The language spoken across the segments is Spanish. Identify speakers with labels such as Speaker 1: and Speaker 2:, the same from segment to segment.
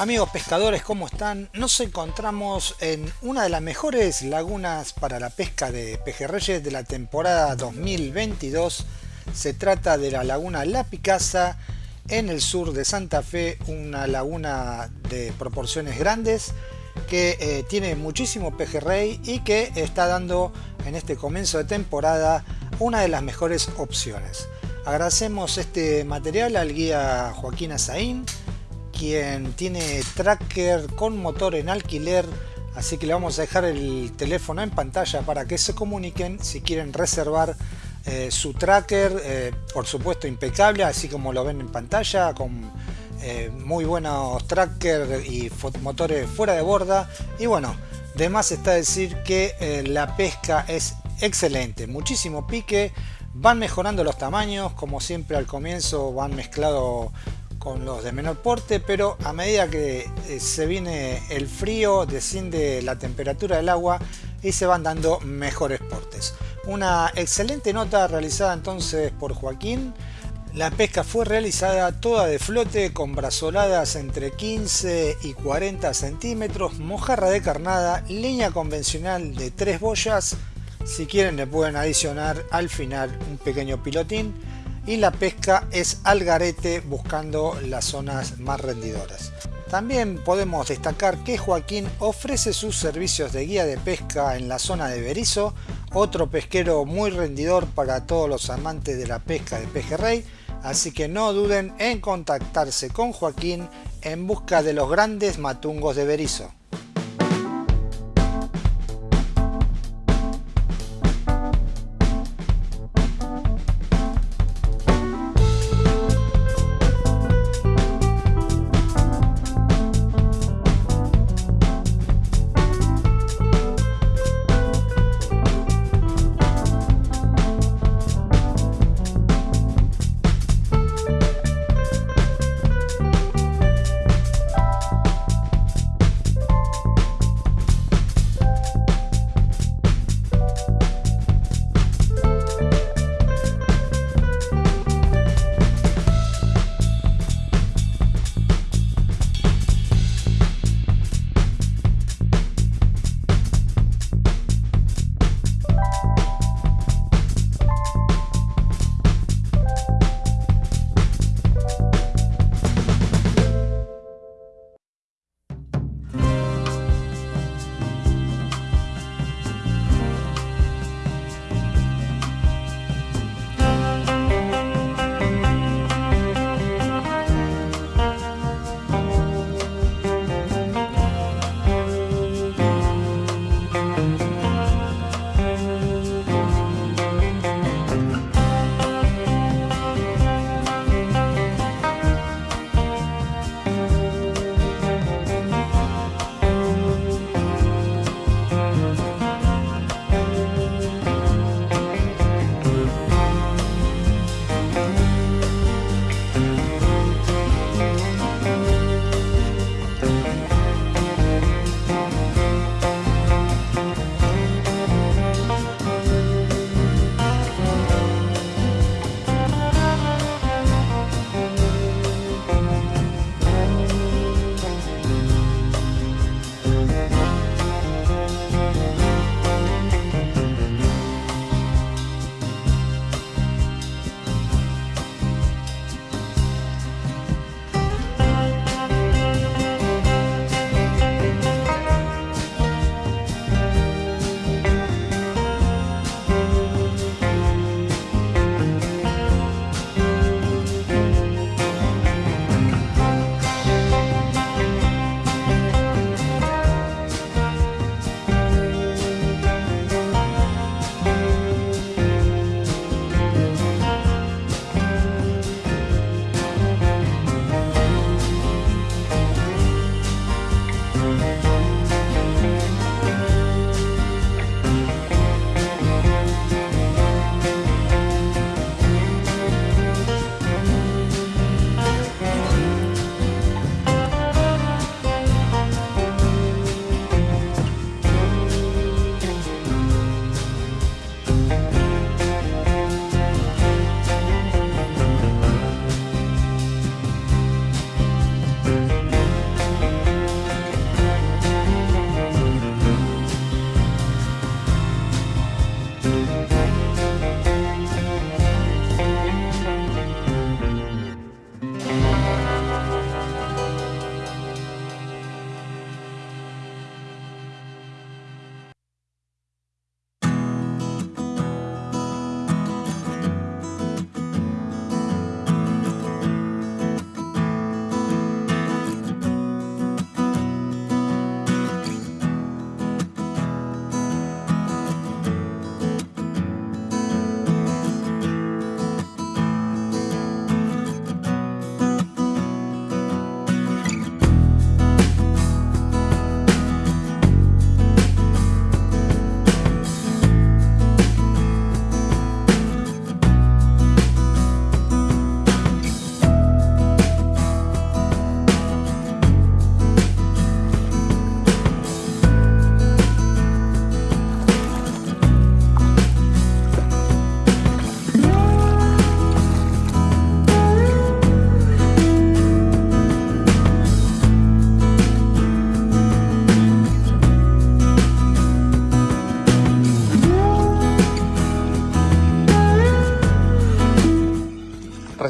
Speaker 1: Amigos pescadores, ¿cómo están? Nos encontramos en una de las mejores lagunas para la pesca de pejerreyes de la temporada 2022. Se trata de la laguna La Picasa en el sur de Santa Fe, una laguna de proporciones grandes que eh, tiene muchísimo pejerrey y que está dando en este comienzo de temporada una de las mejores opciones. Agradecemos este material al guía Joaquín Azaín quien tiene tracker con motor en alquiler así que le vamos a dejar el teléfono en pantalla para que se comuniquen si quieren reservar eh, su tracker eh, por supuesto impecable así como lo ven en pantalla con eh, muy buenos tracker y motores fuera de borda. Y bueno de más está decir que la pesca es excelente muchísimo pique van mejorando los tamaños como siempre al comienzo van mezclado con los de menor porte, pero a medida que eh, se viene el frío, desciende la temperatura del agua y se van dando mejores portes. Una excelente nota realizada entonces por Joaquín. La pesca fue realizada toda de flote con brazoladas entre 15 y 40 centímetros, mojarra de carnada, línea convencional de 3 boyas. Si quieren le pueden adicionar al final un pequeño pilotín y la pesca es al garete buscando las zonas más rendidoras. También podemos destacar que Joaquín ofrece sus servicios de guía de pesca en la zona de Berizo, otro pesquero muy rendidor para todos los amantes de la pesca de pejerrey, así que no duden en contactarse con Joaquín en busca de los grandes matungos de Berizo.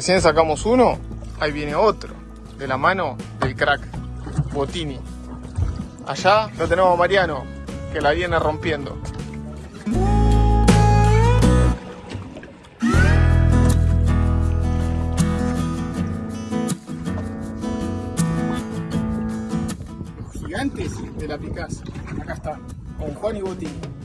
Speaker 2: Recién sacamos uno, ahí viene otro, de la mano del crack, Botini. Allá lo tenemos a Mariano, que la viene rompiendo. Los gigantes de la Picasa. Acá está, con Juan y Botini.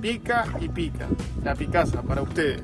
Speaker 2: Pica, y pica. La Picasa para ustedes.